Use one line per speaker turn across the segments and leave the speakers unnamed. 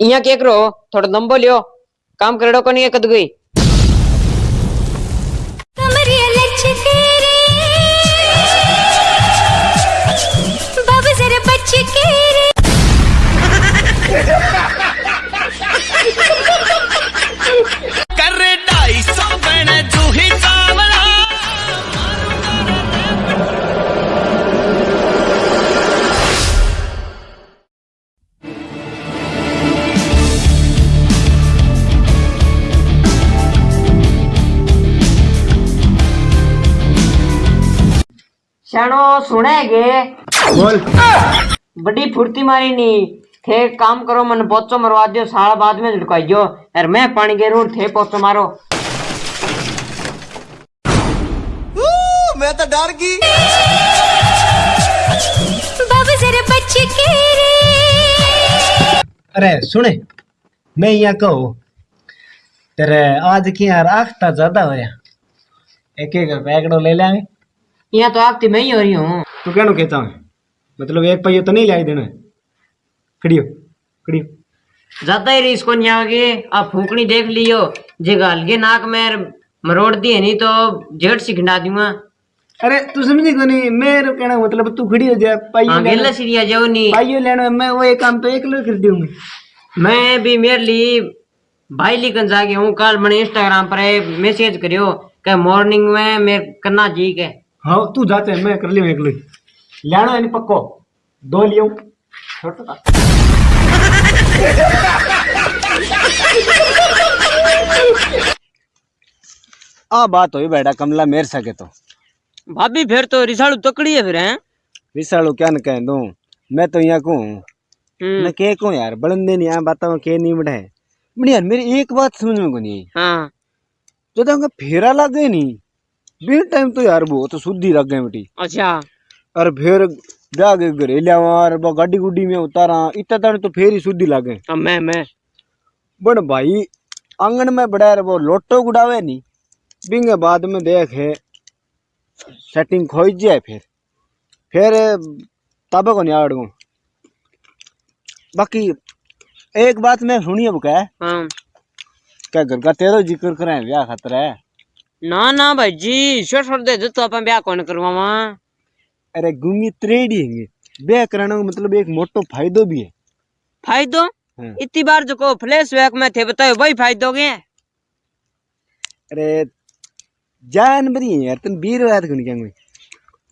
અહીંયા કેકરો થોડો દંબો લ્યો. કામ કરડો કોની એક ગઈ?
शनो
सुने गे
बोल।
बड़ी फुर्ती मारी नी। थे काम करो मन पोचो मरवा दियो साल बाद में झुटकाई दियो। यार मैं पानी के रूट थे पोचो मारो।
मैं तो डर गई।
बाबू जरा बच्चे के रे
अरे सुने मैं यहाँ कहो तेरे आज की यार आखता ज़्यादा होया। एक एक पैकड़ो ले लेंगे।
यहाँ तो आगती मैं ही हो। रही हूँ
तू कहना कहता है? मतलब एक पहिया तो नहीं लाई देना खड़ियो खड़ियो।
ज़्यादा ही रिस्क नहीं आगे आप फूकनी देख लियो। जे गाल के नाक में मरोड़ दिए नहीं तो जेठ सिखना दूँगा
अरे तू समझी को नहीं मेरे कहना मतलब तू खड़ी हो जा
हाँ
पाइयो
गेला
लेना।
सीरिया जाओ नहीं
पाइयो लेना मैं वो एक काम तो एक लो कर दूँगी
मैं भी मेरे लिए भाई लिखन जाके हूँ। कल मैंने इंस्टाग्राम पर मैसेज करियो कि मॉर्निंग में मैं करना जी के
हाँ तू जाते हैं मैं कर लियो एक लो लेना है पक्को। दो लियो। छोटा। आ बात हुई बेटा कमला मेरे सके तो।
भाभी फिर तो रिसाड़ू तकड़ी है फिर हैं?
विशालू क्या न कह दूँ? मैं तो यहाँ को हूँ मैं के को यार बड़ंदे नहीं यहाँ बातों में के नहीं बढ़े। यार मेरी एक बात समझ में को नहीं
हाँ।
जो तो फेरा लग गए नहीं बिन टाइम तो यार तो शुद्धि लग गए बेटी।
अच्छा।
और फिर जाके घरे लिया और वो गाड़ी गुड्डी में उतारा इतना तक तो फिर ही शुद्धि लग
मैं मैं
बड़ भाई आँगन में बड़ा वो लोटो गुड़ावे नहीं। बिंगे बाद में देखे सेटिंग खोज जाए फिर। फिर तब को नहीं आड़ू बाकी एक बात मैं सुनी अब क्या
हाँ।
क्या घर का तेरो ज़िक्र करें ब्याह खतरा है।
ना ना भाई जी छोड़ छोड़ दे दो तो अपन ब्याह कौन करवावा?
अरे गुंगी त्रेडी हैंगे ब्याह कराने का मतलब एक मोटो फायदो भी है।
फायदो?
हाँ।
इतनी बार जो को फ्लैश बैक में थे बताओ वही फायदो के
अरे जान बरी है यार तुम बीर क्यों नहीं क्या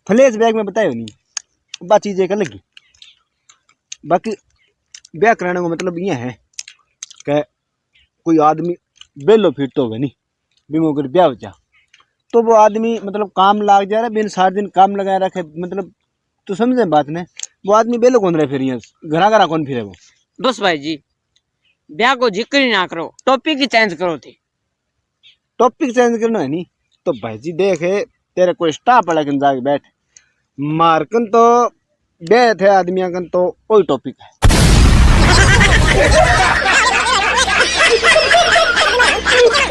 फ्लैश बैग में बतायो नहीं। बात चीज़ अलग ही। बाकी ब्याह कराने का मतलब ये है कि कोई आदमी बेलो फिर तो नहीं बिमो कर ब्याह हो जा तो वो आदमी मतलब काम लाग जा रहा है बिन सारे दिन काम लगाए रखे मतलब तो समझे बात ने? वो आदमी बेलो कौन रहे फिर घरा घरा कौन फिर वो?
दोस्त भाई जी ब्याह को ज़िक्र ही ना करो टॉपिक ही चेंज करो थे।
टॉपिक चेंज करना है नहीं तो भाई जी देखे तेरे को स्टाफ अलग जाके बैठ। मारकन तो बे थे आदमिया कन तो वही टॉपिक है।